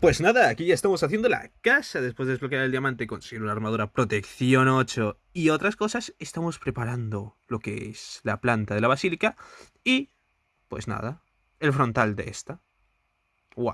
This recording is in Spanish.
Pues nada, aquí ya estamos haciendo la casa. Después de desbloquear el diamante, conseguir una armadura protección 8 y otras cosas, estamos preparando lo que es la planta de la basílica y, pues nada, el frontal de esta.